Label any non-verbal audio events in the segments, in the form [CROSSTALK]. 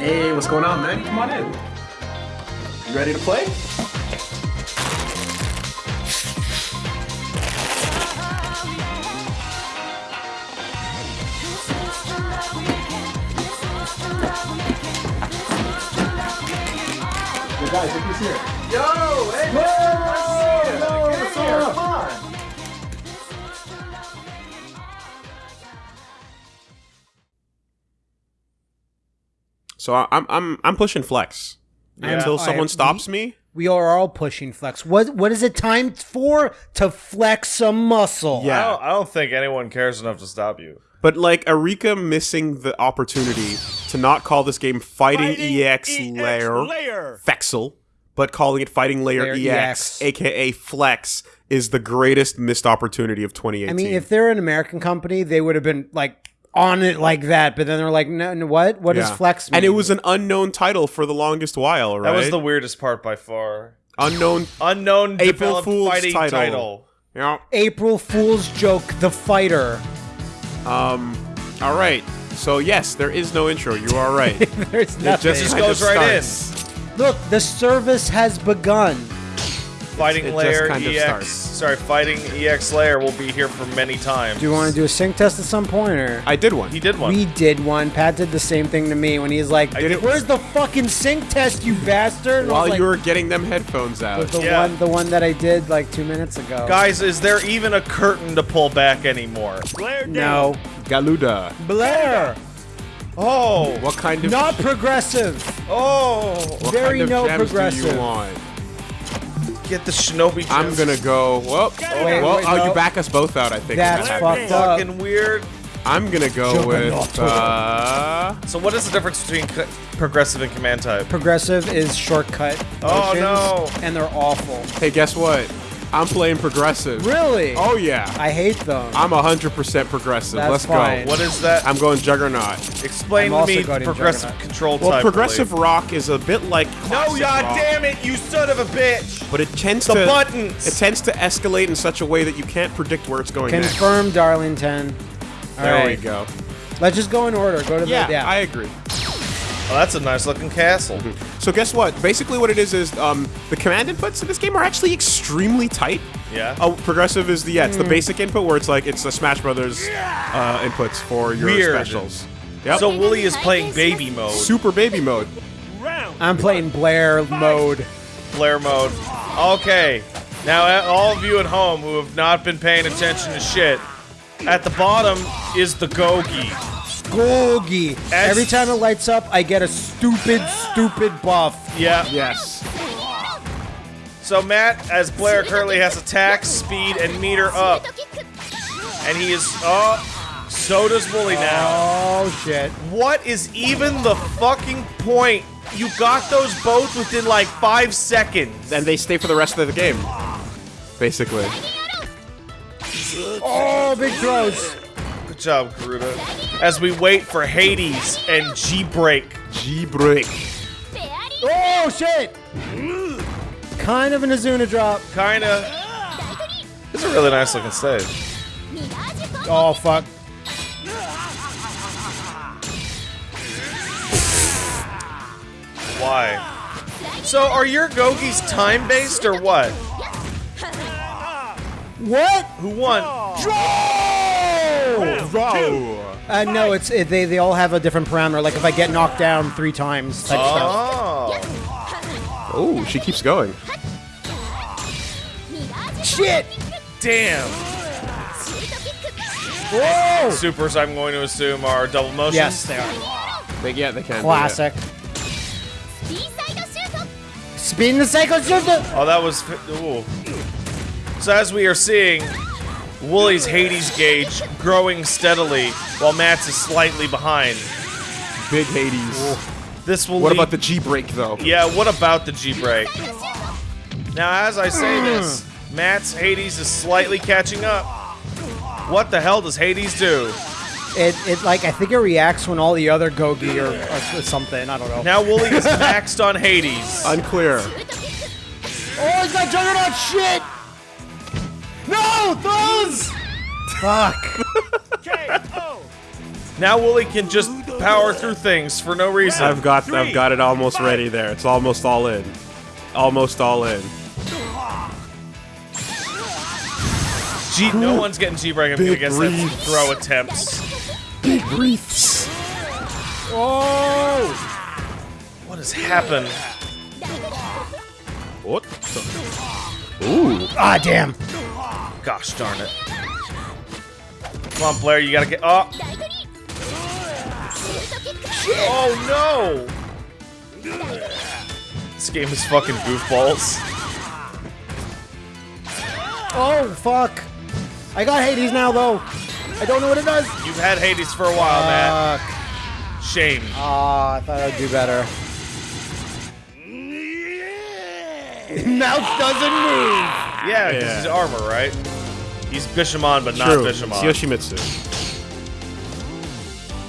Hey, what's going on, man? Come on in. You ready to play? Yo, guys, look who's here. Yo, hey, man, nice to see you. Yo, Get what's up? So I- I'm I'm I'm pushing flex until I- someone we- stops me. We are all pushing flex. What what is it time for? To flex some muscle. Yeah. I don't, I don't think anyone cares enough to stop you. But like Arika missing the opportunity to not call this game Fighting, EX, Layer, Fexel, but calling it Fighting Layer, Layer EX, EX. aka Flex, is the greatest missed opportunity of 2018. I mean, if they're an American company, they would have been like on it like that. But then they're like, no, no what? What does Yeah. flex mean? And it was an unknown title for the longest while, right? That was the weirdest part by far. unknown. Unknown April Fool's fighting title. title. Yeah. April Fool's joke. The fighter. Um. All right. So yes, there is no intro. You are right. [LAUGHS] There's nothing. It nothing. just goes of right in. Look, the service has begun. Fighting it just Layer kind of EX. starts. Sorry, Fighting EX Layer will be here for many times. Do you want to do a sync test at some point, or? I did one. He did one. We did one. Pat did the same thing to me when he's like, did it- "Where's the fucking sync test, you bastard?" While like, you were getting them headphones out. the Yeah. one, the one that I did like two minutes ago. Guys, is there even a curtain to pull back anymore? Blair, no, Garuda. Blair, Oh, What kind of not progressive. oh! what very kind of no gems do progressive. You want? Get the shinobi. I'm gonna go. Well, Wait, well, wait, oh, no. you back us both out. I think. That's fucked up. fucking weird. I'm gonna go Juggernaut. with. Uh, So, what is the difference between co- progressive and command type? Progressive is shortcut. Oh, motions, no. And they're awful. hey, guess what? I'm playing progressive. Really? Oh yeah. I hate them. I'm 100% progressive. That's Let's fine. go. What is that? I'm going Juggernaut. Explain I'm to me also going progressive Juggernaut. control Well, type. progressive really. rock is a bit like No, classic god rock, damn it, you son of a bitch! but it tends The to buttons. It tends to escalate in such a way that you can't predict where it's going next. Confirm, Darlington. All There right. we go. Let's just go in order. Go to Yeah, the yeah. I agree. Oh, that's a nice looking castle. So guess what? Basically, what it is is um, the command inputs in this game are actually extremely tight. Yeah. Oh, progressive is the yeah, it's Hmm. the basic input where it's like it's the Smash Brothers uh, inputs for your Weird. specials. Yep. So Wooly is playing baby mode, super baby mode. I'm playing Blair mode. Blair mode. Okay. Now, uh, all of you at home who have not been paying attention to shit, at the bottom is the Gogi. Gogi. As- Every time it lights up, I get a stupid, stupid buff. Yeah. Yes. So Matt, as Blair, currently has attack, speed, and meter up, and he is. Oh, so does Wooly now. Oh shit. What is even the fucking point? You got those both within like five seconds. And they stay for the rest of the game. Basically. Oh, big throws. Good job, Garuda. As we wait for Hades and G Break. G break. Oh shit. Kind of an Izuna drop. Kinda. It's a really nice looking stage. Oh fuck. Why? So are your Gogis time based or what? What? Who won? Bro. Uh, no, it's it, they they all have a different parameter. Like if I get knocked down three times, type stuff. Oh. Oh, she keeps going. Shit. Damn. Whoa. Supers, I'm going to assume, are double motion. Yes, they are. They, yeah, they can. Classic. Speed in the cycle shifter. Oh, that was. Ooh. So as we are seeing, Wooly's Hades gauge growing steadily, while Matt's is slightly behind. Big Hades. This will. What about the G break though? Yeah, what about the G break? Now, as I say hmm. this, Matt's Hades is slightly catching up. What the hell does Hades do? It it like I think it reacts when all the other Gogi or, or something. I don't know. Now Wooly is [LAUGHS] maxed on Hades. Unclear. Oh, he's got Juggernaut shit. No throws. Fuck. [LAUGHS] Now Wooly can just power through things for no reason. I've got I've got it almost ready there. It's almost all in. Almost all in. G no one's getting G-Break Big against that breathes. throw attempts. Big breaths. Oh! What has happened? What? Ooh. Ah, damn. Gosh darn it. Come on, Blair, you gotta get up. Oh no! This game is fucking goofballs. Oh, fuck. I got Hades now, though. I don't know what it does. You've had Hades for a while. Fuck. Shame. Ah, I thought I'd do better. [LAUGHS] Mouth doesn't move. Yeah, because Yeah. he's armor, right? He's Bishamon, but not True. It's Bishamon. Yoshimitsu.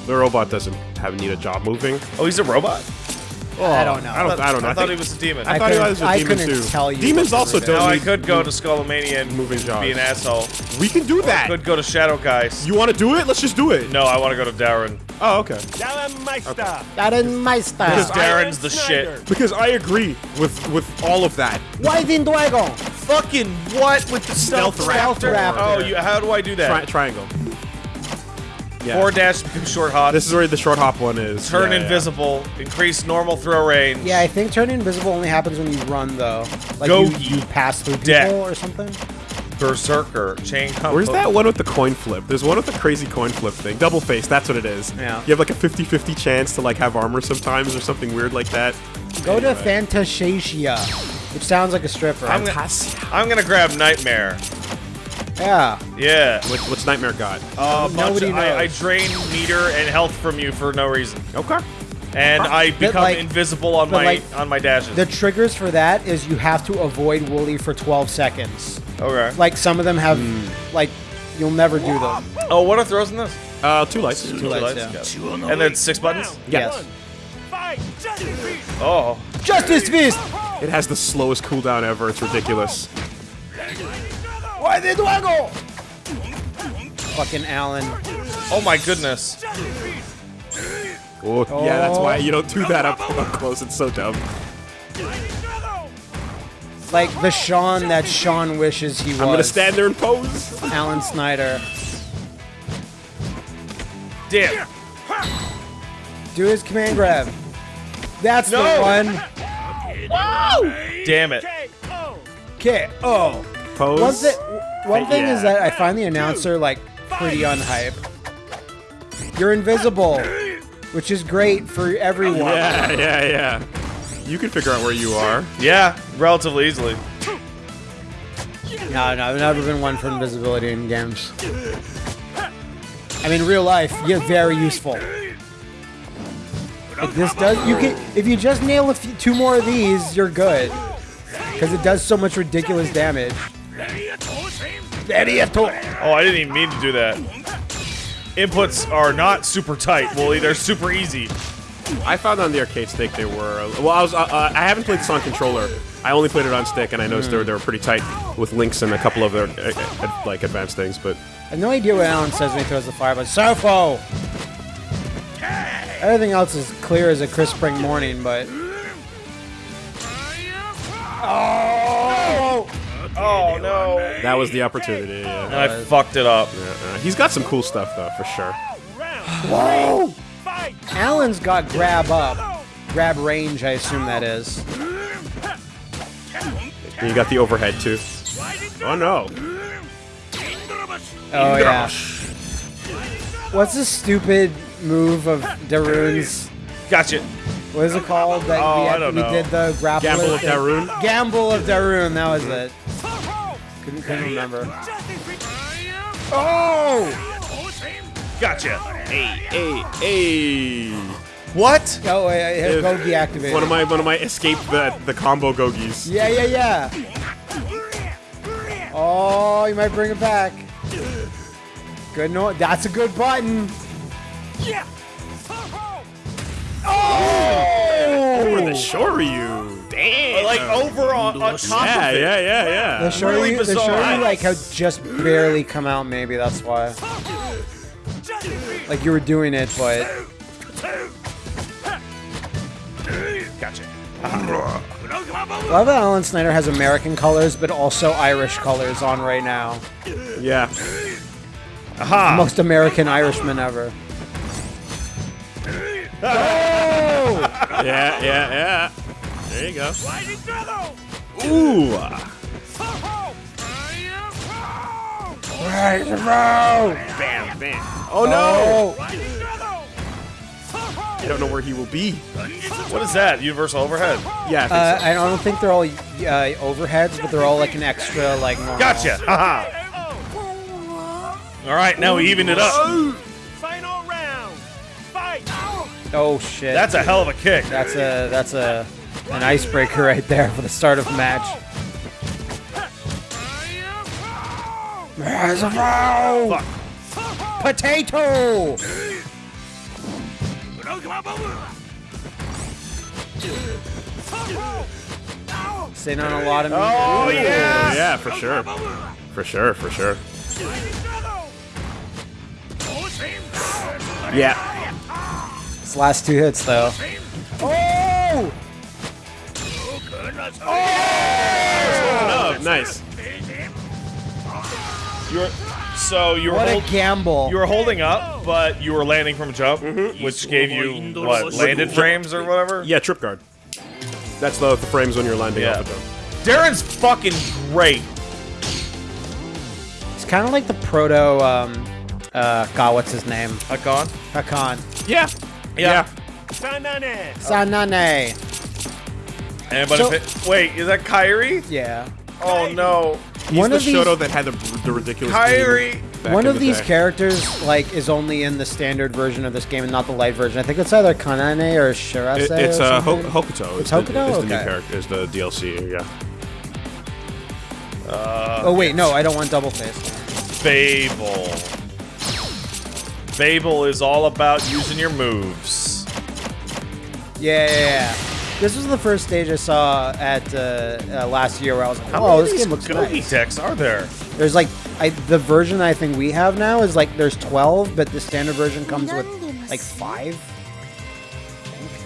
The robot doesn't have need a job moving. Oh, he's a robot? I oh, don't know. I don't. I don't know. I, I, thought think, he was a demon. I I thought he couldn't- was a I demon couldn't too. tell you Demons also don't. now I could go to Skullomania and Moving jobs. be an asshole. We can do that. Could go to Shadow Geist. You want to do it? Let's just do it. No, I want to go to Darun. Oh, okay. Darun Meister. Darun Meister. Because style. Darun's the shit. Because I agree with with all of that. Why didn't I go? Fucking what with the stealth, Stealth raptor? raptor. Oh, you, how do I do that? Tri- triangle. Yeah. Four dash become short hop. This is where the short hop one is. turn Yeah, yeah. invisible. Increase normal throw range. Yeah, I think turning invisible only happens when you run, though. Like Gogi. you, you pass through people Deck. or something. Berserker. Chain combo. Where's that one with the coin flip? There's one with the crazy coin flip thing. Double face, that's what it is. Yeah. You have like a 50-50 chance to like have armor sometimes or something weird like that. Go to Anyway. Fantasia, which sounds like a stripper. I'm gonna, I'm gonna grab Nightmare. Yeah. Yeah. What, what's Nightmare got? Uh, Nobody of- I, I drain meter and health from you for no reason, Okay. and I become like- invisible on my like, on my dashes. The triggers for that is you have to avoid Wooly for 12 seconds. okay. Like some of them have, Hmm. like, you'll never do them. Oh, what are throws in this? Uh, two lights. Two lights, yeah. got it. And then six buttons. Yes. Oh, Justice Fist! It has the slowest cooldown ever. It's ridiculous. Why did I go? Fucking Allen. oh my goodness. Oh, yeah, that's why you don't do that up, oh. up close. It's so dumb. Like the Sean that Sean wishes he was. I'm gonna stand there and pose. Allen Snider. Damn. Do his command grab. That's No. the one. Damn it. Okay. Pose. One, thi- one thing is that I find the announcer like pretty unhype. You're invisible, which is great for everyone. Yeah, yeah, yeah. You can figure out where you are. Yeah, relatively easily. No, no, I've never been one for invisibility in games. I mean, real life, you're very useful. Like this does, you can, if you just nail a few, two more of these, you're good. Because it does so much ridiculous damage. Oh, I didn't even mean to do that. Inputs are not super tight, Wooly. They're super easy. I found on the arcade stick they were. Well, I was. Uh, uh, I haven't played this on controller. I only played it on stick, and I noticed they, were, they were pretty tight with links and a couple of their uh, uh, like advanced things. But I have no idea what Allen says when he throws the fire, but Sofo! Everything else is clear as a crisp spring morning, but. Oh! Oh no. that was the opportunity. Yeah. And I fucked it up. Uh, he's got some cool stuff though, for sure. Whoa! Allen's got grab up. Grab range, I assume that is. And you got the overhead too. Oh no! Oh, yeah. What's this stupid move of Darun's? Gotcha. What is it called? That Oh, we, I had- don't we know. did the grapple Gamble of thing? Darun. Gamble of Darun, that was it. Couldn't, couldn't remember. Oh! Gotcha. Hey, hey! Hey. What? Oh, wait, I have Gogi activated. One of my one of my escape the the combo gogis. Yeah, yeah, yeah. Oh, you might bring it back. Good no, that's a good button. Yeah. Oh! Over the Oh! Shoryu. Like over on, on top yeah, of it. Yeah, yeah, yeah, yeah. Really bizarre. The Shoryu like had just barely come out. Maybe that's why. Like you were doing it, but. Gotcha. Love that Allen Snider has American colors, but also Irish colors on right now. Yeah. Aha. The most American Irishman ever. Oh! [LAUGHS] yeah, yeah, yeah. There you go. Ooh. Bam, bam. Oh no! I don't know where he will be. What is that? Universal overhead. Yeah, I think Uh, so. I don't think they're all uh, overheads, but they're all like an extra like. Normal. Gotcha! Haha! [LAUGHS] All right, now we even it up. Final round. Fight. Oh shit. That's a hell of a kick. that's a that's a an icebreaker right there for the start of the match. Fuck. Potato. Sitting on a lot of. Oh yeah! yeah, for sure. For sure, for sure. Yeah. His last two hits though. Oh, nice. You were, so you were What a gamble. you were holding up, but you were landing from a jump, which gave you what landed frames or whatever. Yeah, trip guard. That's the, the frames when you're landing Yeah. off a jump. Darun's fucking great. It's kind of like the proto. Um, uh, God, what's his name? Hakon. Hakan. Yeah. Yeah. Sanane. Sanane. Anybody? So- fit? Wait, is that Kairi? Yeah. Oh no, He's One the of these- Shoto that had the, the ridiculous Kairi. One of the these day. characters like is only in the standard version of this game and not the light version. I think it's either Kanane or Shirase. It, it's or uh, Ho- Hokuto. It's is the, Hokuto? Is the new character? Is the DLC? Yeah. oh wait, no, I don't want double face. Babel. Babel is all about using your moves. Yeah, yeah, yeah. This was the first stage I saw at uh, uh, last year where I was like, How "Oh, many of this game looks Gogi nice." decks are there? There's like, I, the version I think we have now is like there's 12, but the standard version comes with like five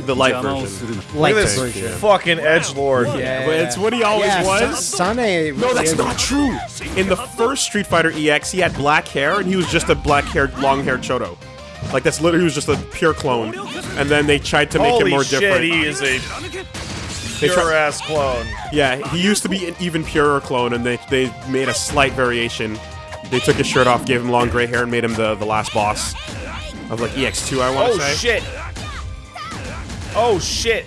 The light version. light Look at this version. fucking edge lord. Yeah, But it's what he always yeah, was. Sa- Sane. No, that's not true. In the first Street Fighter EX, he had black hair, and he was just a black-haired, long-haired Shoto. Like that's literally he was just a pure clone. And then they tried to make Holy him more shit, different. he is a They pure try- ass clone. yeah, he used to be an even purer clone, and they they made a slight variation. They took his shirt off, gave him long gray hair, and made him the the last boss of like EX2, I want to Oh say. shit. Oh shit.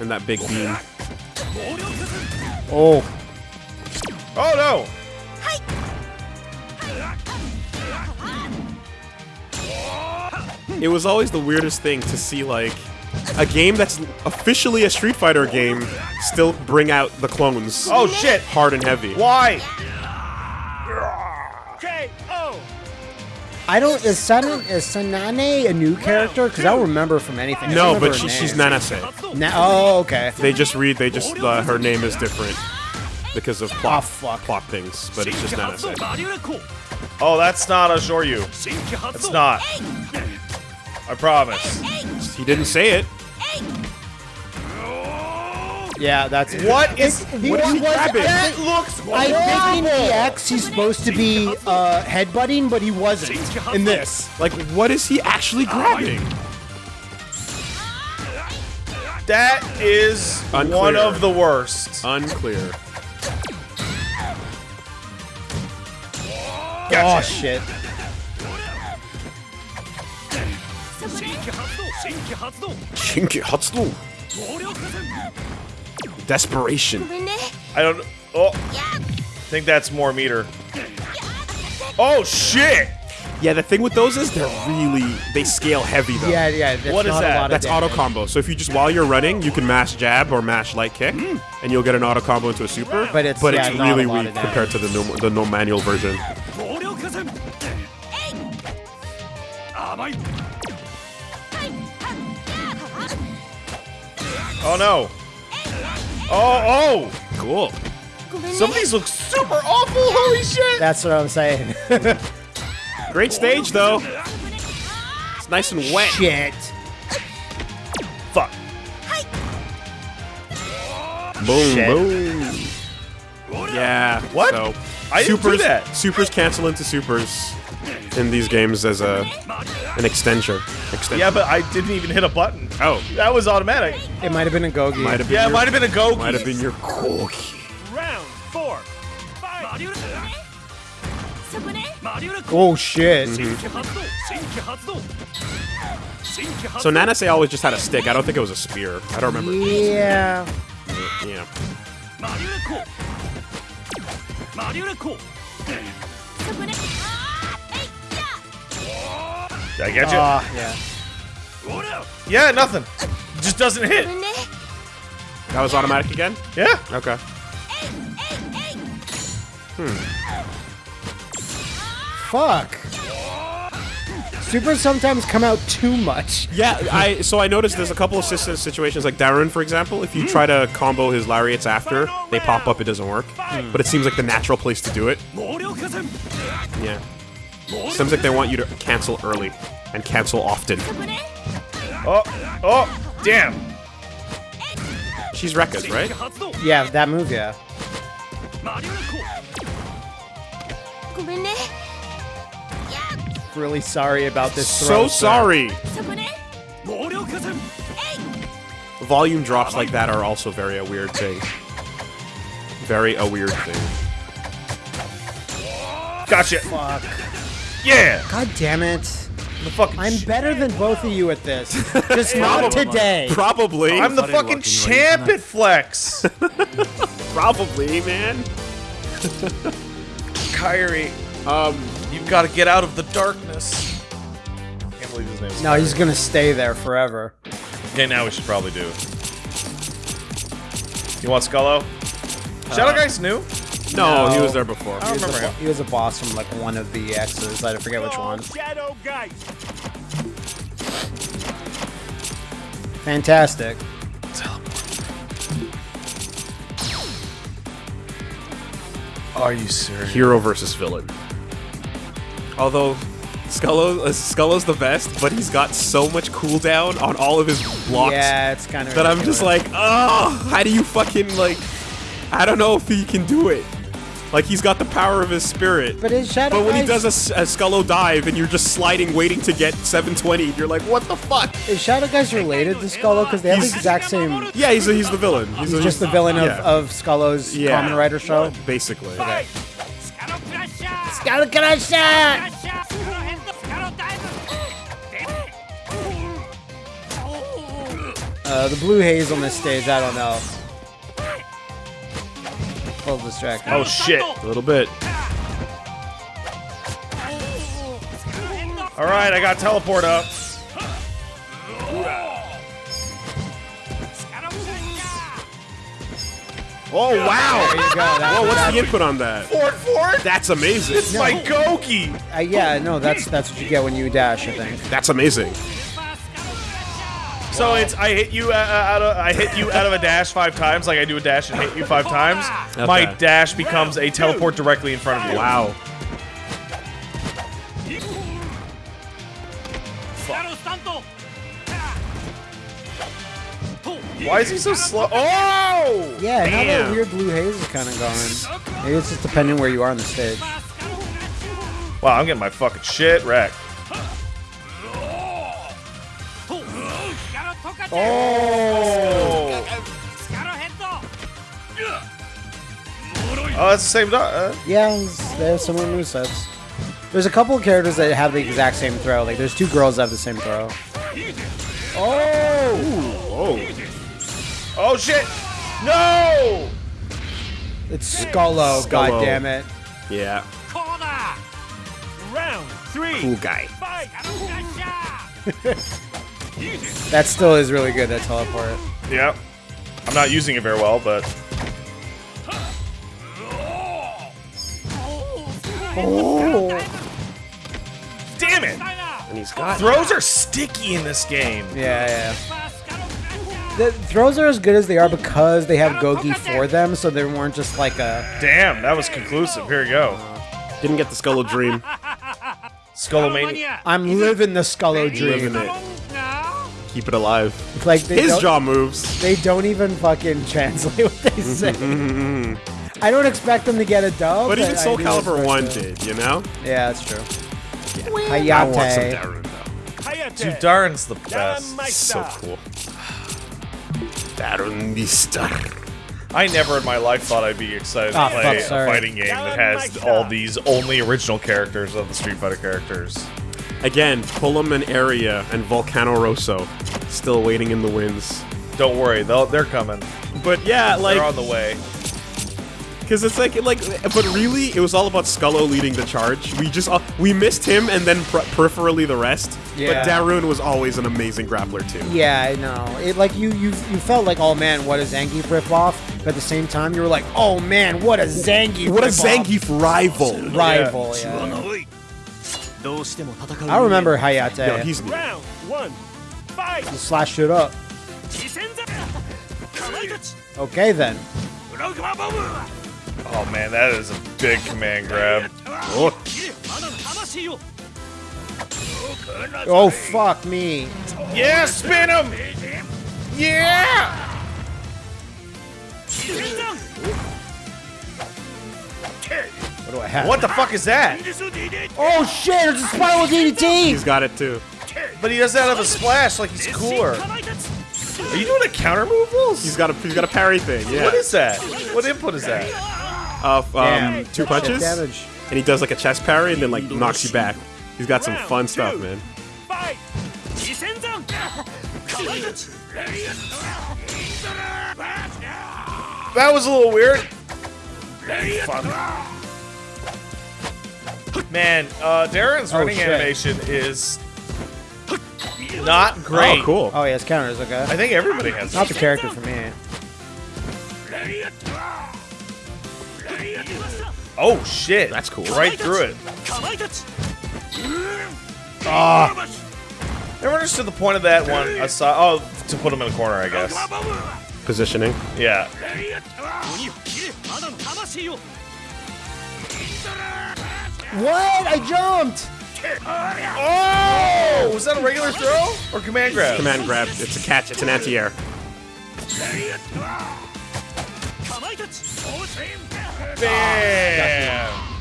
And that big beam. Oh, Oh no. It was always the weirdest thing to see like a game that's officially a Street Fighter game still bring out the clones. Oh shit. hard and heavy. Why? K.O. I don't. Is San is Sanane a new character? Because I don't remember from anything. I No, but she, she's name. Nanase. Na- oh, okay. They just read. They just uh, her name is different because of plot Oh, fuck. plot things, but it's just Nanase. Oh, that's not a Shoryu. It's not. I promise. He didn't say it. Yeah, that's What is? It- What is he was- grabbing? That looks I think in horrible. EX he's supposed to be uh, headbutting, but he wasn't in this. Like, what is he actually grabbing? That is Unclear. one of the worst. Unclear. Oh shit! Shinki Hatsu. Desperation. I don't. Oh, I think that's more meter. Oh shit! Yeah, the thing with those is they're really they scale heavy though. Yeah, yeah. That's What is not that? A lot of That's auto combo. So if you just while you're running, you can mash jab or mash light kick, mm. and you'll get an auto combo into a super. But it's- but yeah, it's not a really lot weak of compared to the no, the no manual version. Oh no! Oh oh! Cool. Some of these look super awful. Holy shit! That's what I'm saying. [LAUGHS] Great stage though. It's nice and wet. Shit. Fuck. Boom, Shit. boom. Yeah. What? So, I didn't do supers, that. Supers cancel into supers in these games as a an extension. Extension. Yeah, but I didn't even hit a button. Oh, That was automatic. It might have been a Gogi. might have been. Yeah, it your, might have been a go. Might have been your Koki. Round four. Fight. Oh shit. Mm-hmm. So Nanase always just had a stick. I don't think it was a spear. I don't remember. Yeah. Yeah. Did I get you? Ah, yeah. yeah, nothing. Just doesn't hit. That was automatic again. Yeah. Okay. Hmm. Fuck. Supers sometimes come out too much. Yeah, I so I noticed there's a couple of situations like Darun, for example. If you try to combo his lariats after they pop up, it doesn't work. But it seems like the natural place to do it. Yeah. Seems like they want you to cancel early and cancel often. Oh, oh, damn. She's Rekka's, right? Yeah, that move, yeah. Really sorry about this. So sorry. Volume drops like that are also very a weird thing. Very a weird thing. Gotcha. Fuck. Yeah. God damn it. The fucking. I'm better than both of you at this. [LAUGHS] Just not today. Probably. I'm the fucking champ at Flex. [LAUGHS] probably, man. [LAUGHS] Kairi, Um, you've got to get out of the darkness. Can't believe his name's No, he's gonna stay there forever. Okay, now we should probably do. You want Skullo? Shadow Geist's new. No, he was there before. I don't remember him. He was a boss from like one of the X's. I forget which one. Shadow Geist. Fantastic. Are you serious? Hero versus villain. Although Skullo, uh, Skullo's the best, but he's got so much cooldown on all of his blocks Yeah, it's kind of. that I'm just like, oh, how do you fucking like? I don't know if he can do it. Like he's got the power of his spirit. But his Shadow But when he Guys- does a Skullo dive and you're just sliding, waiting to get 720, you're like, what the fuck? Is Shadow Geist related to Skullo? Because they have the exact same. Yeah, he's he's the villain. He's, He's just the villain of, yeah. of Skullo's Yeah. Kamen Rider show. basically. Fight. Scarab Crusher. Skullo Crusher! Crusher. Scarab Hand. Scarab Uh, the blue haze on this stage, I don't know. A little distracting. Oh shit! A little bit. All right, I got teleport up. Oh wow! There you go. That, Whoa, what's the input on that? Fort Fort. That's amazing. It's my Goki. uh, yeah, no, that's that's what you get when you dash. I think. That's amazing. So it's I hit you uh, out of I hit you out of a dash five times, like I do a dash and hit you five times. My dash becomes a teleport directly in front of you. Wow. Why is he so slow? Oh! Yeah, now that weird blue haze is kind of gone. Maybe it's just depending where you are on the stage. Wow, I'm getting my fucking shit wrecked. Oh! Oh, that's the same dog. Uh, Yeah, it's- they have similar movesets. There's a couple of characters that have the exact same throw. Like, there's two girls that have the same throw. Oh. oh Oh shit! No! It's Skullo, Skullo. god damn it. Yeah. Round three. Cool guy. [LAUGHS] Fight. That still is really good, that teleport. Yep. I'm not using it very well, but Oh. damn it! And he's got. Throws are sticky in this game. Yeah, yeah. The throws are as good as they are because they have Gogi for them, so they weren't just like a. Damn, that was conclusive. Here we go. Didn't get the Skullo dream. Skullomania. I'm living the Skullo dream. Living it. Keep it alive. Like they His jaw moves. they don't even fucking translate [LAUGHS] what they [LAUGHS] say. I don't expect them to get a dub. But even I Soul do Calibur 1 it. did, you know? Yeah, that's true. I want some Hayate. Darun, though. Hayate. Dude, Darun's the best. Meister. So cool. Darun Mister. I never in my life thought I'd be excited to Ah, play fuck, a fighting game that has all these only original characters of the Street Fighter characters. Again, Pullum Purna and Volcano Rosso still waiting in the winds. Don't worry, they'll, they're coming. But yeah, like they're on the way. Because it's like, like, but really, it was all about Skullo leading the charge. We just, uh, we missed him and then per- peripherally the rest. Yeah. But Darun was always an amazing grappler too. Yeah, I know. It like you you you felt like, oh man, what a Zangief ripoff. But at the same time, you were like, oh man, what a Zangief. What a. Zangief rival! rival. Yeah. I remember Hayate. Yo, he's new. Round one. Fight. slashed it up. Okay then. Oh man, that is a big command grab. Oh, Oh fuck me. Yeah, spin him! Yeah! What do I have? What the fuck is that? Oh shit! It's a spiral DDT. he's got it too. But he does that out of a splash like he's cooler. Are you doing a counter move, Wolves? He's got a, he's got a parry thing. Yeah. What is that? What input is that? Of um, Damn. two punches, damage. and he does like a chest parry and then like knocks you back. He's got some fun stuff, man. Fight. Jisenza. Kamaitachi. That was a little weird. Man, uh, Darun's Oh, running shit. animation is not great. Oh, cool. Oh yeah, it's counters. Okay. I think everybody has Not the character for me. Oh shit. That's cool. Right through it. Ah. Kamaitachi. Never understood the point of that one aside. Oh, to put him in a corner, I guess. Positioning. Yeah. What? I jumped. Oh! Was that a regular throw or command grab? Command grab. It's a catch. It's an anti-air. Bam!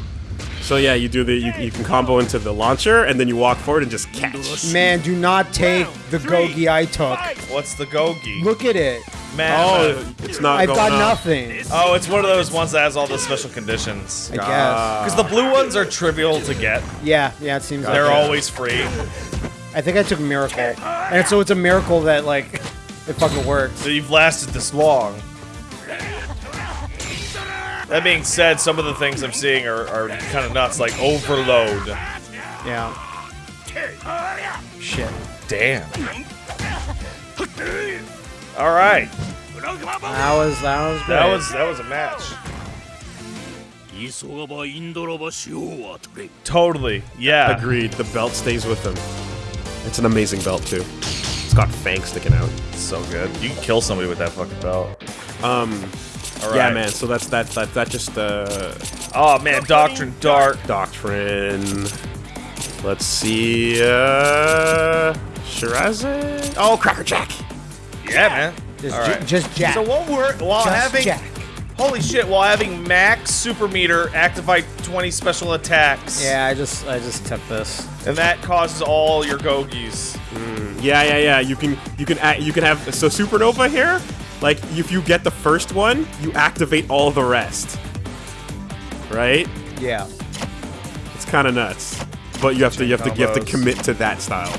So yeah, you do the you, you can combo into the launcher and then you walk forward and just catch. Man, do not take the Gogi I took. What's the Gogi? Look at it. Man. Oh, it's not I've going got up. nothing. Oh, it's one of those ones that has all the special conditions. I guess. Ah. Because the blue ones are trivial to get. Yeah, yeah, it seems like They're it. always free. I think I took Miracle. And so it's a miracle that, like, it fucking works. So you've lasted this long. That being said, some of the things I'm seeing are, are kind of nuts, like overload. Yeah. Shit. Damn. All right, That was, that was great. that was that was a match. Totally, yeah. Agreed. The belt stays with him. It's an amazing belt too. It's got fangs sticking out. So good. You can kill somebody with that fucking belt. Um, All right. yeah, man. So that's that that that just uh Oh man, Doctrine Dark. doctrine. Let's see. Uh, Shirazade. Oh, Cracker Jack. Yeah, man. Just, All j- just Jack. So what we're while just having Jack. holy shit, while having max super meter activate 20 special attacks. Yeah, I just, I just tipped this. And that causes all your Gogis. Yeah, yeah, yeah. You can you can act, you can have so supernova here. Like if you get the first one, you activate all the rest. Right? Yeah. It's kind of nuts. But you have to you have to you have to commit to that style.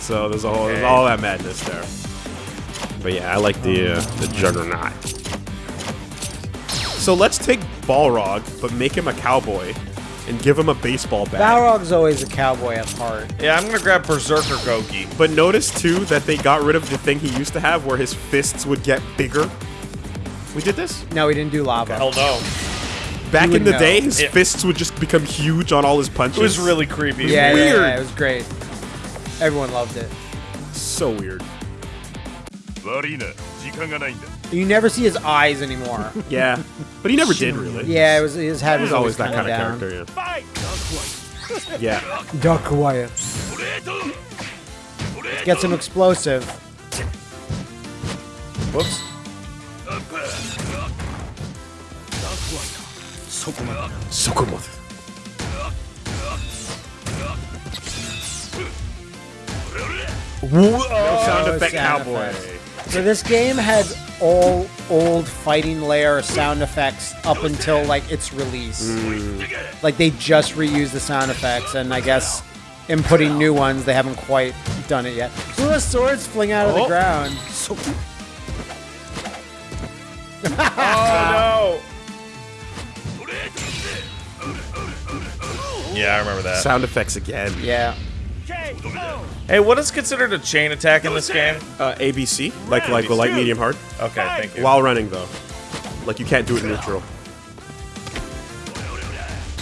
So there's a whole there's all that madness there. But yeah, I like the uh, the Juggernaut. So let's take Balrog, but make him a cowboy, and give him a baseball bat. Balrog's always a cowboy at heart. Yeah, I'm gonna grab Berserker Goki. But notice too that they got rid of the thing he used to have, where his fists would get bigger. We did this No, we didn't do lava. Hell no. back in the know. day. His Yeah. fists would just become huge on all his punches. It was really creepy. Yeah, yeah, weird. yeah, it was great. Everyone loved it. so weird. You never see his eyes anymore. [LAUGHS] Yeah, but he never did really. yeah, it was his head was, was always that kinda down. character. Fight. Yeah, yeah. Duck quiet. Get some explosive. Whoops. Sokomoth. Sound Oh, effect sound cowboy. effects. So this game had all old fighting layer sound effects up until like its release. Mm. Like they just reused the sound effects, and I guess in putting new ones, they haven't quite done it yet. Ooh, the swords fling out of the Oh. ground. [LAUGHS] Oh no! Yeah, I remember that. Sound effects again. Yeah. Hey, what is considered a chain attack in this game? Uh, ABC, like like the light, medium, hard. Okay, thank you. While running though, like you can't do it neutral.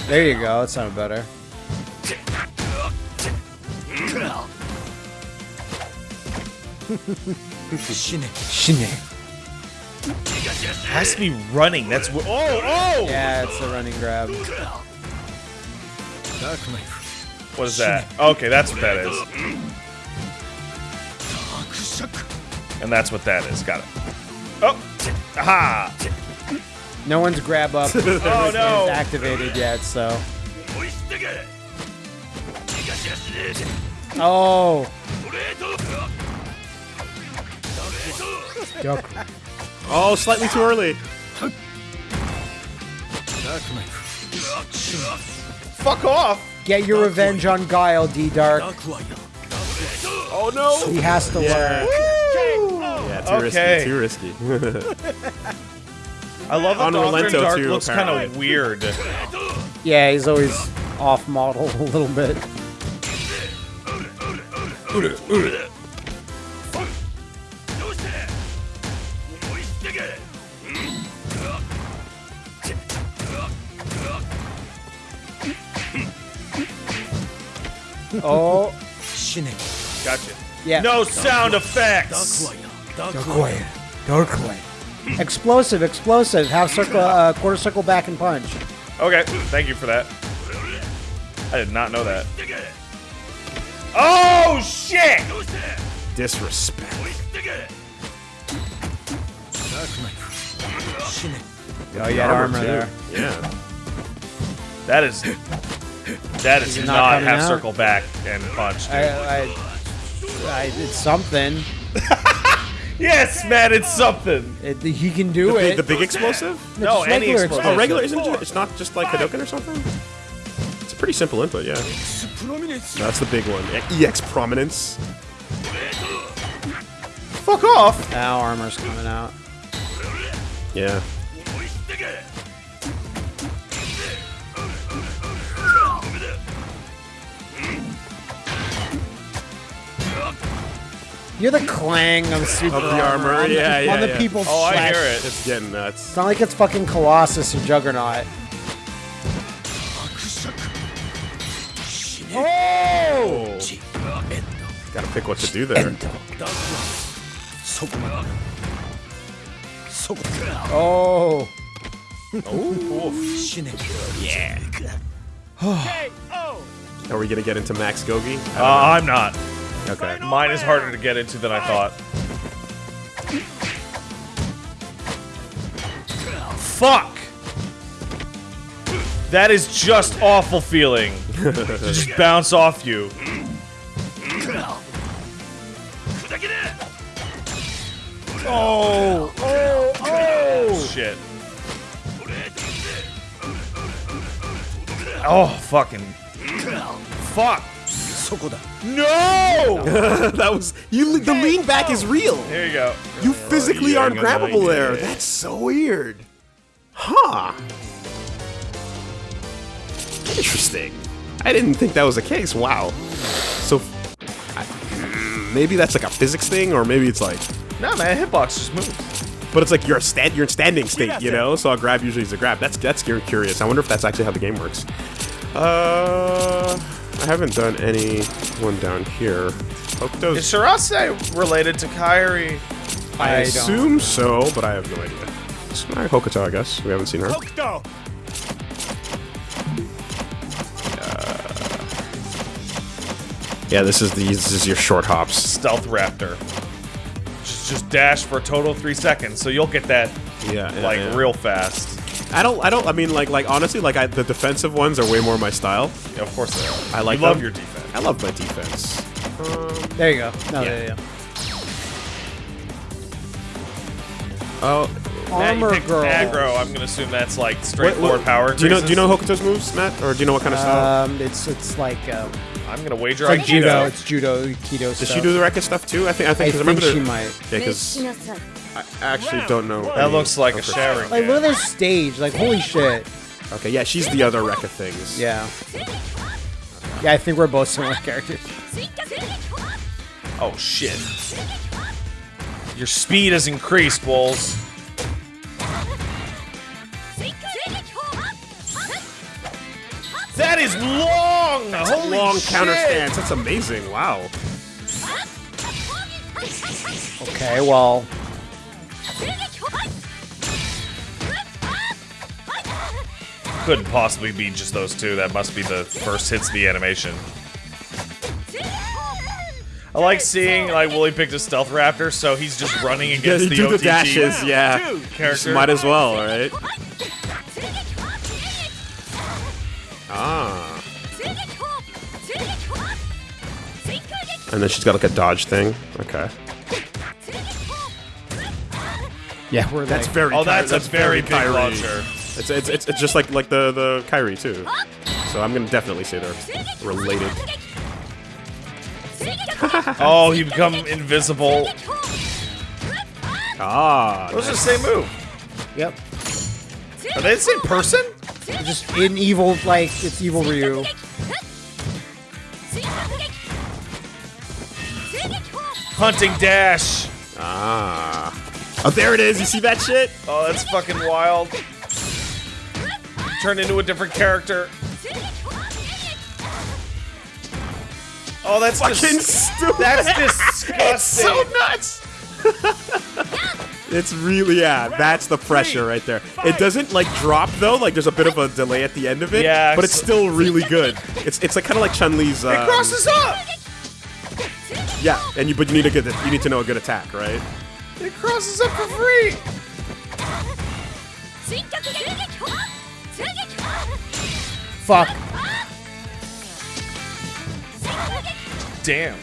There you go. That sounded better. Shine. has to be running. That's wh- oh oh. Yeah, it's a running grab. What is that? Okay, that's what that is. And that's what that is. Got it. Oh, aha! No one's grab up [LAUGHS] Oh no! activated yet, so. Oh. Oh, slightly too early. Fuck off! Get your revenge on Guile, D Dark. Oh no. He has to learn. Yeah, too Okay. risky. Too risky. [LAUGHS] I love that On Doctor Relento Dark too, looks kind of weird. Yeah, he's always off model [LAUGHS] a little bit. Oh, Gotcha. yeah. No sound effects. Dark Dark Explosive, explosive. Half circle, uh, quarter circle back and punch. Okay, thank you for that. I did not know that. Oh shit! Disrespect. Oh, you had armor too. there. Yeah. That is that is it not, not half out? circle back and punch. Dude. I, I, I, it's something. [LAUGHS] yes, man, it's something. It, he can do The it. big, the big explosive? No, just any regular explosive. Oh, regular isn't it? It's not just like Hadoken or something. It's a pretty simple input, yeah. That's the big one. EX prominence. Fuck off. Now armor's coming out. Yeah. You're the clang of super Of the armor, on yeah, on yeah, the yeah. people's Oh, I flesh. hear it. It's getting nuts. It's not like it's fucking Colossus or Juggernaut. Oh! Gotta pick what to do there. Oh! Oh. yeah. Are we gonna get into Max Gogi? Uh, I'm not. Okay. Mine is harder to get into than I thought. Fuck! That is just awful feeling. [LAUGHS] to just bounce off you. Oh! Oh! Oh! Shit. Oh, fucking. Fuck. No! [LAUGHS] that was you. The lean back is real. Here you go. You physically aren't grabbable there. That's so weird. Huh. Interesting. I didn't think that was the case. Wow. So, I, maybe that's like a physics thing, or maybe it's like, No, man, hitbox just moves. but it's like you're a stand, you're in standing state, you know. So a grab usually is a grab. That's that's cu- curious. I wonder if that's actually how the game works. Uh, I haven't done any one down here. Is Hokuto's. Shirase related to Kairi? I, I don't. assume so, but I have no idea. It's all right, Hokuto, I guess. We haven't seen her. Hokuto. Uh, yeah, this is the this is your short hops. Stealth Raptor. Just, just dash for a total of three seconds, so you'll get that Yeah, yeah, like yeah. real fast. I don't. I don't. I mean, like, like honestly, like I, the defensive ones are way more my style. Yeah, of course they are. I like You love them. your defense. I love my defense. There you go. No, Yeah. there you go. Oh, Armor Pick girl. aggro. I'm gonna assume that's like what- straightforward what- power. Do you know? Do you know. Hokuto's moves, Matt, or do you know what kind of style? Um, it's it's like um, I'm gonna wager it's like on judo. It's judo, keto Does stuff. she do the Rekka stuff too? I think. I think. I think. 'cause think remember she might. Yeah, because I actually don't know. That any looks like a of her showering. Like look at game. this stage. Like holy shit. Okay, yeah, she's the other wreck of things. Yeah. Yeah, I think we're both similar [LAUGHS] characters. Oh shit. Your speed has increased, Wolves. That is long! That's Holy Long shit! counter stance. That's amazing. Wow. Okay, well, Couldn't possibly be just those two. That must be the first hits of the animation. I like seeing like Wooly picked a stealth raptor, so he's just running against you the do the dashes. Yeah, character. might as well, right? Ah. And then she's got like a dodge thing. Okay. Yeah, we're That's like, very. Oh, that's, Ky- a very big launcher. It's, it's, it's, it's just like like the the Kairi too. So I'm gonna definitely say they're related. [LAUGHS] Oh, he become invisible. Ah. Those are the same move. yep. Are they the same person? Just in evil, like it's evil Ryu. Hunting dash. Ah. Oh, there it is. You see that shit? Oh, that's fucking wild. Turn into a different character. Oh, that's Fucking dis- stupid. that's [LAUGHS] disgusting. it's so nuts. it's really yeah. That's the pressure right there. It doesn't like drop though. Like there's a bit of a delay at the end of it. Yeah, But it's still really good. It's it's like kind of like Chun Li's. Um, it crosses up. Yeah, and you but you need a good you need to know a good attack, right? It crosses up for free. Fuck. Damn.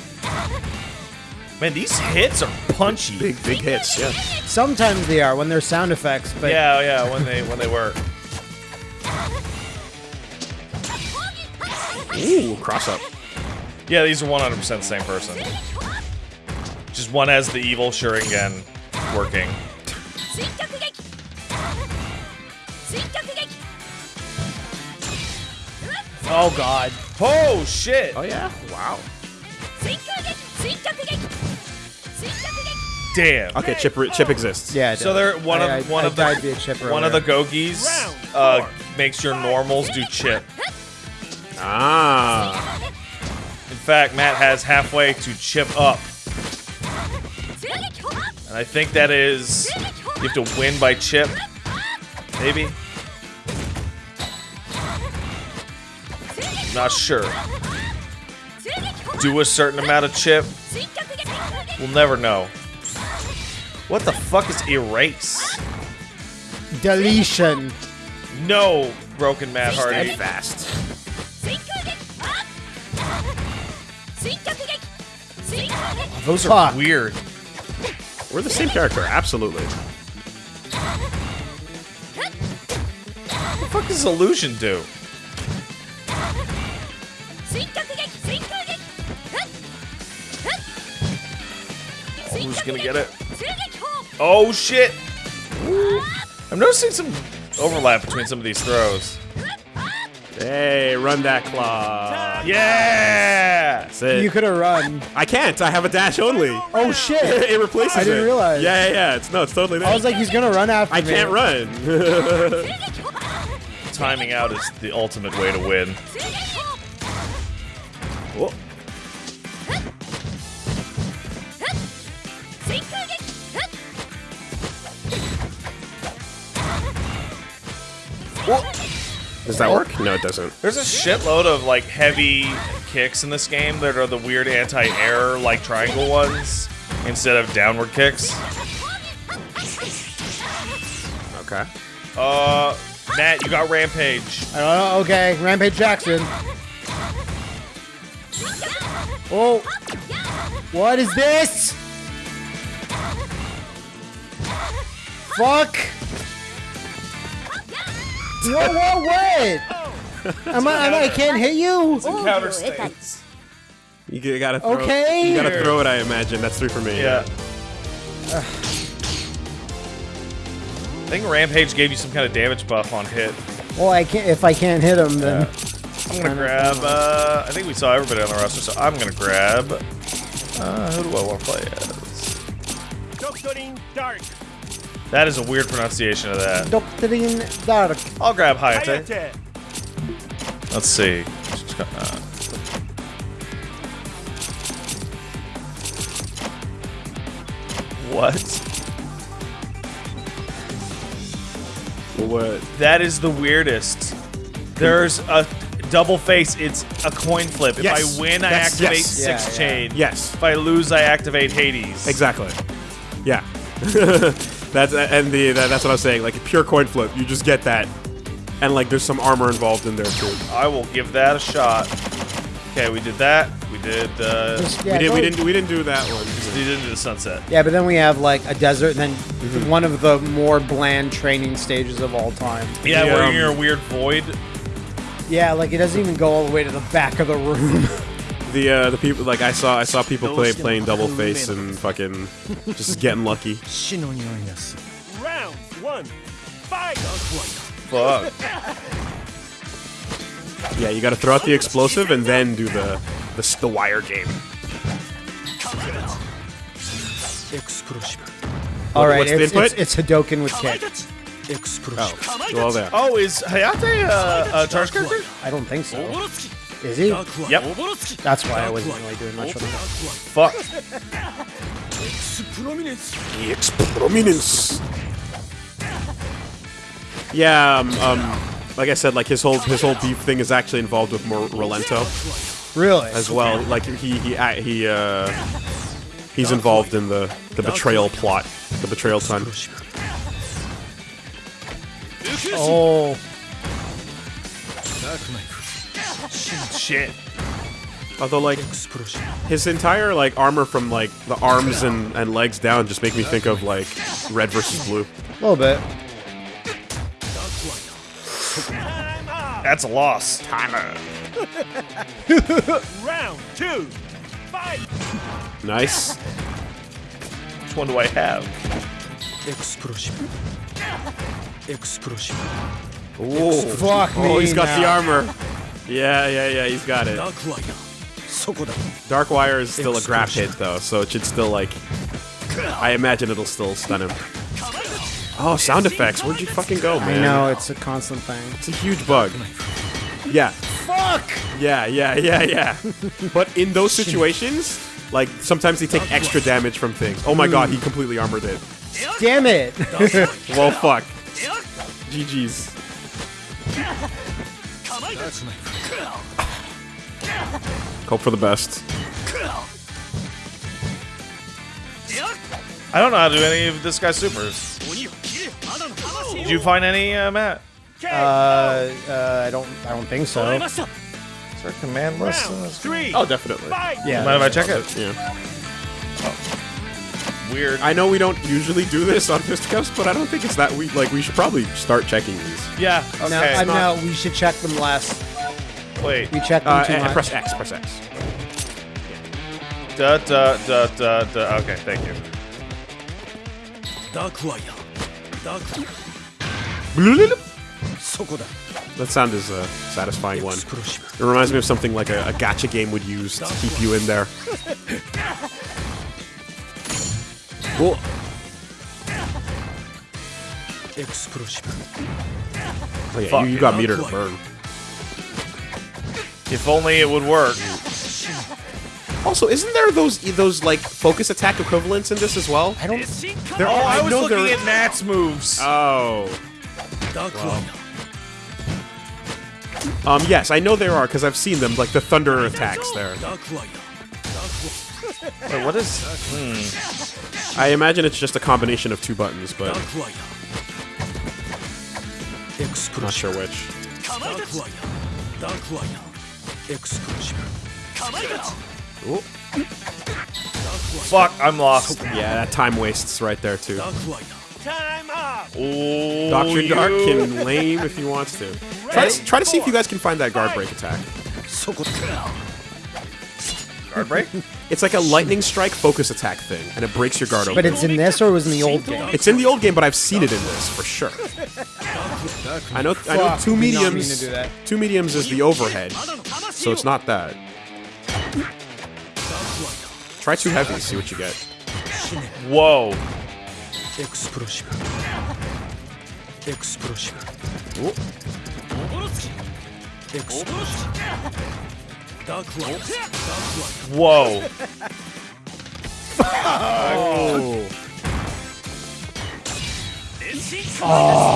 Man, these hits are punchy. Big big hits. Yeah. Sometimes they are when they're sound effects, but Yeah, oh, yeah, when they when they work. Ooh, cross up. Yeah, these are 100% the same person. Just one has the evil Shuriken working. oh god. Oh shit! Oh yeah. Wow. Damn. Okay, chip chip exists. Yeah. So does. they're one I- of I- one I of died the via chip one of the earlier. Gougis uh, makes your normals do chip. Ah. In fact, Matt has halfway to chip up, and I think that is you have to win by chip. Maybe. Not sure. Do a certain amount of chip. We'll never know. What the fuck is erase? Deletion. No, broken Matt Hardy. Fast. Those are Fuck. weird. We're the same character. Absolutely. What the fuck does illusion do? Oh, who's gonna get it? Oh shit! I'm noticing some overlap between some of these throws. Hey, run that claw. Yeah! You could have run. I can't. I have a dash only. Oh shit. [LAUGHS] it replaces it. I didn't it. realize. Yeah, yeah, yeah. It's no, it's totally there. I was like, he's gonna run after I me. I can't run. [LAUGHS] [LAUGHS] Timing out is the ultimate way to win. Oh, does that work? No, it doesn't. There's a shitload of like heavy kicks in this game that are the weird anti-air like triangle ones. instead of downward kicks. Okay. Uh, Matt, you got Rampage. I don't know. Okay, Rampage Jackson. Oh, what is this? Fuck! Whoa, whoa, what? [LAUGHS] Am I, am I, I can't hit you? Counter states. You gotta throw. Okay. You gotta throw it. I imagine that's three for me. Yeah. [SIGHS] I think Rampage gave you some kind of damage buff on hit. Well, I can't. If I can't hit him, then I'm gonna grab. Uh, I think we saw everybody on the roster, so I'm gonna grab. Uh, who do I want to play as? Doctrine Dark. That is a weird pronunciation of that. Doctrine Dark. I'll grab Hayate. Hayate. Let's see. Uh, what? What? That is the weirdest. There's a double face. It's a coin flip. If Yes. I win, I That's- activate yes. six Yeah, yeah. chain. Yes. If I lose, I activate Hades. Exactly. Yeah. [LAUGHS] that's and the that, that's what I was saying. Like a pure coin flip, you just get that, and like there's some armor involved in there too. I will give that a shot. Okay, we did that. We did. Uh, just, yeah, we did. We didn't. We didn't do that one. we did into the sunset. Yeah, but then we have like a desert, and then Mm-hmm. one of the more bland training stages of all time. Yeah, The, where um, you're in a weird void. Yeah, like it doesn't even go all the way to the back of the room. [LAUGHS] The uh, the people like I saw I saw people play playing double face and fucking just getting lucky. [LAUGHS] Round one. Fight. Fuck. Yeah, you got to throw out the explosive and then do the the, the wire game. all right, what's the it's, input? it's, it's Hadoken with kick. Oh, well there. Oh, is Hayate uh, a charge character? I don't think so. Oborotsuki. Is he? Yep. That's why I wasn't really doing much of him. Fuck. Prominence. Prominence. Yeah, um, um, like I said, like his whole his whole beef thing is actually involved with more Rolento Really? as well. Like he he a- he uh he's involved in the the betrayal plot, the betrayal ton. Oh, Shit. Although like his entire like armor from like the arms and and legs down just make me think of like red versus blue. a little bit. That's a loss. Timer. [LAUGHS] Round two. Fight. Nice. Which one do I have? Ooh. Fuck oh, me. Oh, he's got the armor. Yeah, yeah, yeah, he's got it. Dark Wire is still a grab hit though, so it should still like. I imagine it'll still stun him. Oh, sound effects! Where'd you fucking go, man? I know it's a constant thing. It's a huge bug. Yeah, Fuck! yeah, yeah, yeah, yeah. [LAUGHS] but in those situations, like sometimes they take extra damage from things. Oh my god, he hmm. completely armored it. Damn it! Well, fuck. GG's. Hope for the best. I don't know how to do any of this guy's supers. Did you find any, uh, Matt? uh, uh, I don't. I don't think so. Is there a command list? in Round this? three. Oh, definitely. Fight. Yeah. Mind if I check it? Yeah. Weird. I know we don't usually do this on Fisticuffs, but I don't think it's that we like. We should probably start checking these. Yeah. Okay. No, I know we should check them less. Wait. We check Uh, too and much. press X. Press X. Da da da da da. Okay, thank you. Dark Royal. Dark. That sound is a satisfying one. It reminds me of something like a, a gacha game would use to keep you in there. [LAUGHS] Cool. Oh, yeah, you, you got meter to burn. If only it would work. Also, isn't there those those like focus attack equivalents in this as well? I don't. See. There Oh, are. I was know looking there- at Matt's moves. Oh. Um, yes, I know there are because I've seen them, like the thunder attacks there. Wait, what is? I imagine it's just a combination of two buttons, but I'm not sure which. Ooh. Fuck, I'm lost. Yeah, that time wastes right there too. Time up. Ooh, Doctor Dark can lame if he wants to. Try, to. try to see if you guys can find that guard break attack. guard break. It's like a lightning strike focus attack thing, and it breaks your guard open. But it's in this or it was in the old game? It's in the old game, but I've seen it in this for sure. I know. I know. Two did not mean mediums. to do that. Two mediums is the overhead, so it's not that. Try two heavy. See what you get. Whoa. Whoa. Oh!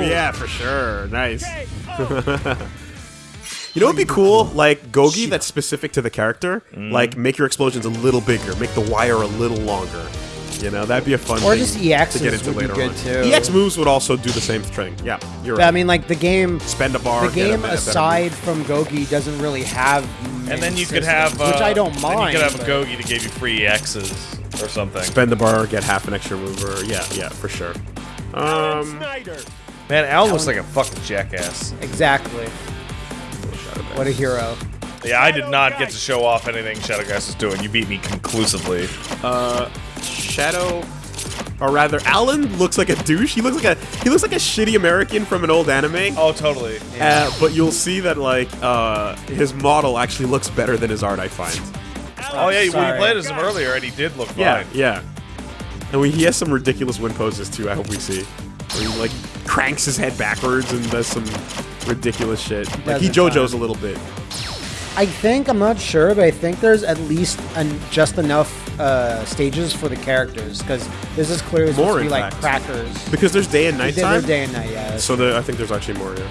Yeah, for sure. Nice. [LAUGHS] You know what'd be cool? Like Gougi that's specific to the character. Like mm. make your explosions a little bigger, make the wire a little longer. You know, that'd be a fun Or thing just to get into would be later good, on. too. EX moves would also do the same thing. Yeah, you're But, right. I mean, like the game, Spend a bar. the get a game better- better aside move. from Gougi doesn't really have. And then you could have, uh, which I don't then mind. You could have a but- Gougi to give you free X's or something. spend the bar, get half an extra mover. Yeah, yeah, for sure. Um, Man, Al looks like a fucking jackass. Exactly. What a hero. Yeah, I did not get to show off anything Shadow Geist was doing. You beat me conclusively. Shadow, or rather, Allen looks like a douche. He looks like a he looks like a shitty American from an old anime. Oh, totally. Uh, but you'll see that like uh, his model actually looks better than his art. I find. Oh, yeah, when Sorry. you played as him earlier, and he did look Yeah, fine. yeah. yeah. And we, he has some ridiculous win poses too. I hope we see. Where he like cranks his head backwards and does some ridiculous shit. Like he does it JoJo's a little bit. I think I'm not sure, but I think there's at least an, just enough uh, stages for the characters because this is clearly supposed More, to be like fact. crackers. Because there's day and night They're time. day and night, yeah. So the, I think there's actually more. Yeah.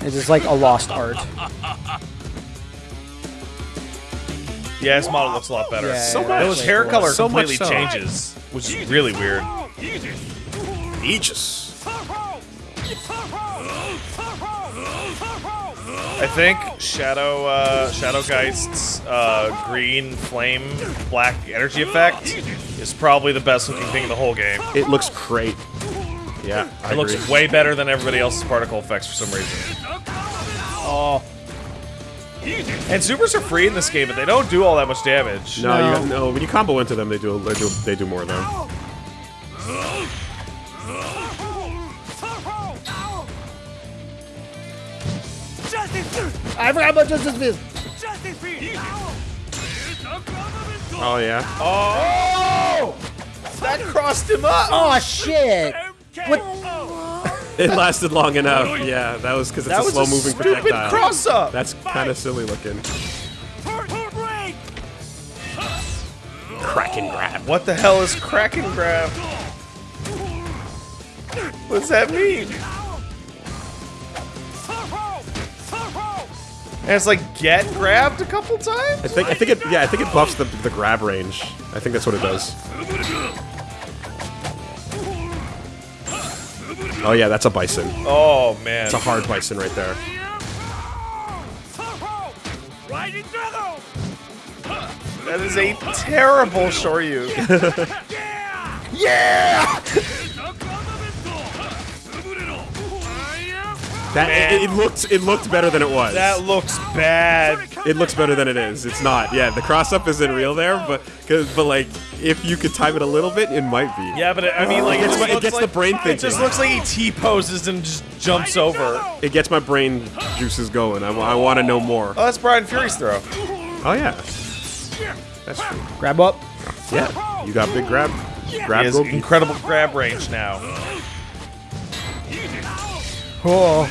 It's just like a lost art. [LAUGHS] Yeah, his model looks a lot better. Yeah, So yeah, much. Though his hair color So completely so. changes, which is really weird. Aegis. I think Shadow uh, Shadow Geist's uh, green flame black energy effect is probably the best looking thing in the whole game. It looks great. Yeah, I It looks agree. way better than everybody else's particle effects for some reason. Oh, And supers are free in this game, but they don't do all that much damage. No, you No. got, no. When you combo into them, they do they do they do more though. Justice. I forgot about Justice Fist. Justice Field. Oh yeah. Oh! That crossed him up! Oh shit! What? It lasted long enough. Yeah, that was because it's That a was slow a moving stupid projectile. cross up! That's kind of silly looking. break. Kraken grab. What the hell is Kraken Grab? What's that mean? And it's like get grabbed a couple times? I think I think it yeah I think it buffs the the grab range. I think that's what it does. Oh yeah, that's a bison. Oh man. It's a hard bison right there. That is a terrible Shoryu. [LAUGHS] [LAUGHS] Yeah. That Man. it, it looked it looked better than it was. That looks bad. it looks better than it is. It's not. Yeah, the cross up isn't real there, but cause, but like if you could time it a little bit, it might be. Yeah, but it, I mean, like, It it, gets my- it looks gets the brain brain It just looks like he T poses and just jumps over. It gets my brain juices going. I, want to know more. Oh, that's Brian Fury's throw. Oh yeah, that's true. Grab up. Yeah, you got big grab. He Grab has incredible grab range now. Oh,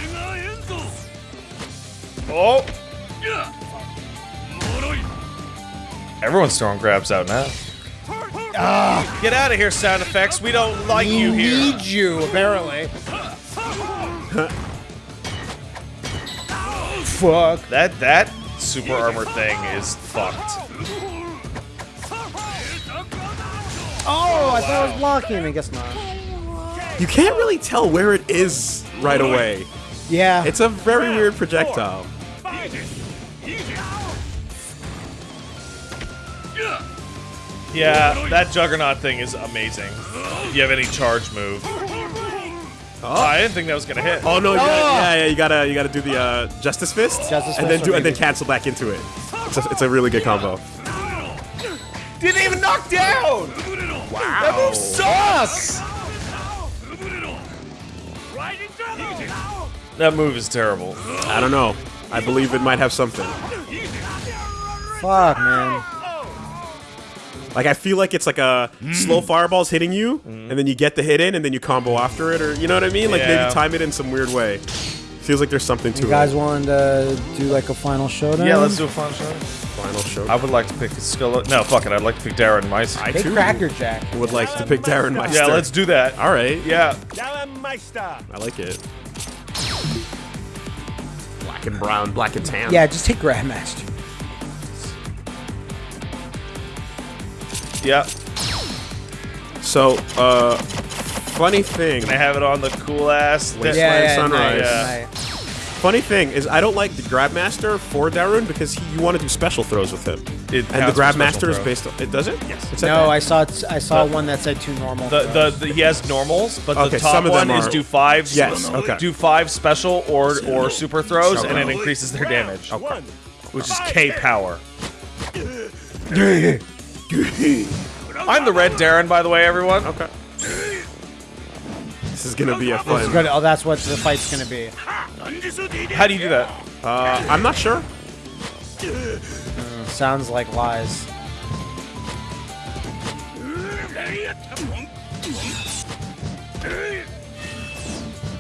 Oh! Everyone's throwing grabs out now. Ah. Get out of here, sound effects. We don't like we you here. We need you apparently. fuck. That that super armor thing is fucked. Oh, I thought I was blocking. I guess not. You can't really tell where it is right away. Yeah. It's a very weird projectile. Yeah, that Juggernaut thing is amazing. Do you have any charge move? Oh, I didn't think that was gonna hit. Oh no! You gotta, yeah, yeah, you gotta, you gotta do the uh, Justice Fist, Justice and Fist then do, and then cancel back into it. It's a, it's a really good combo. Didn't even knock down. Wow, that move sucks. That move is terrible. I don't know. I believe it might have something. Fuck, man. Like I feel like it's like a slow mm. fireballs hitting you, mm. and then you get the hit in, and then you combo after it, or you know what I mean? Like Yeah. maybe time it in some weird way. Feels like there's something to You guys it. wanting to do like a final showdown? Yeah, let's do a final showdown. Final showdown. I would like to pick Skull. No, fuck it. I'd like to pick Darren Mice. I Pick too Cracker Jack. would like to pick Darun Mister. yeah, let's do that. All right. Yeah, Darun Mister! I like it. Black and brown, black and tan. Yeah, just take Grandmaster. yeah. So, uh, funny thing. I have it on the cool ass. Wasteland Yeah, yeah, Sunrise. nice, Yeah. nice. Funny thing is, I don't like the Grabmaster for Darun because he, you want to do special throws with him. It and the counts for Grabmaster is based on. It does it? Yes. It said No, that. I saw I saw The- one that said two normal. The, the, the he has normals, but Okay, the top some of them one is do five. Yes, okay. Do five special or or super throws, and it increases their damage, One. which is K power. [LAUGHS] I'm the red Darun, by the way, everyone. Okay. This is gonna be a It's fun. good. Oh, that's what the fight's gonna be. How do you do that? Uh, I'm not sure. Sounds like lies.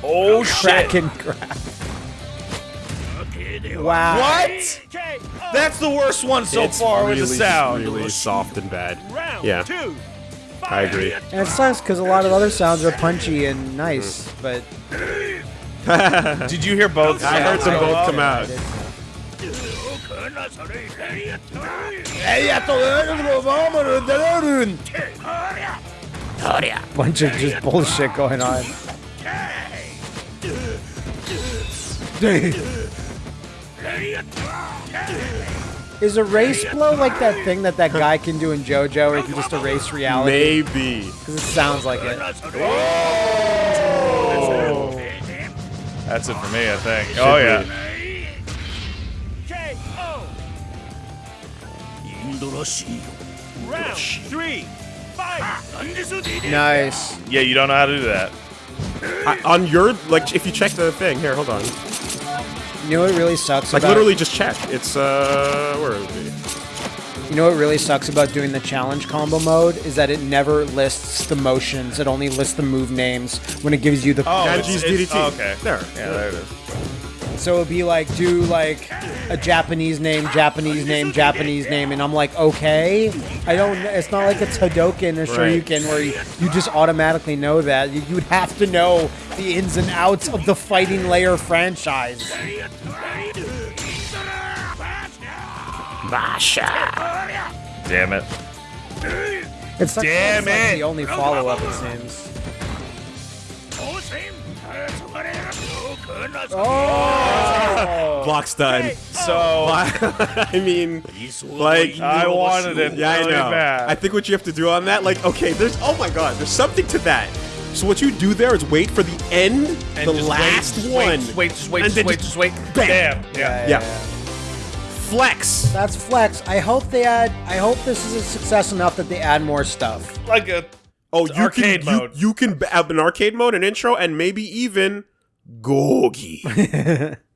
Oh shit! Kraken grab. Wow. What? That's the worst one so it's far really, with the sound. really soft and bad. Round Yeah. Two. I agree. And it sucks because a lot of other sounds are punchy and nice, but [LAUGHS] Did you hear both? I heard sounds them go both up? come out. bunch of just bullshit going on. Is erase blow like that thing that that guy can do in JoJo, where he can just erase reality? Maybe. Because it sounds like it. That's it for me, I think. Oh yeah. Round three. Fight. Nice. Yeah, you don't know how to do that. I, on your like, if you check the thing here, hold on. You know what really sucks Like about literally, just check. It's uh, where is it? be? You know what really sucks about doing the challenge combo mode is that it never lists the motions. It only lists the move names when it gives you the. Oh, Ganji's it's- it's- DDT. oh, okay. There. Yeah, there it is. So it'd be like do like a Japanese name, Japanese name, Japanese name, and I'm like, okay. I don't. It's not like it's Hadoken or Right. Shoryuken where you, you just automatically know that. You, you'd have to know the ins and outs of the Fighting Layer franchise. Damn it. It sucks that Damn it's like it. the only follow up it seems. Oh! Block's done. Oh. So [LAUGHS] I mean, like I wanted it Yeah, really I know. bad. I think what you have to do on that, like, okay, there's oh my god, there's something to that. So what you do there is wait for the end, and the last wait, one. Just wait, just wait, just wait, just just wait. bam. Damn. Yeah. Yeah. Flex. That's flex. I hope they add. I hope this is a success enough that they add more stuff. Like a Oh, you arcade can, you- mode. You, can have an arcade mode, an intro, and maybe even Gougi.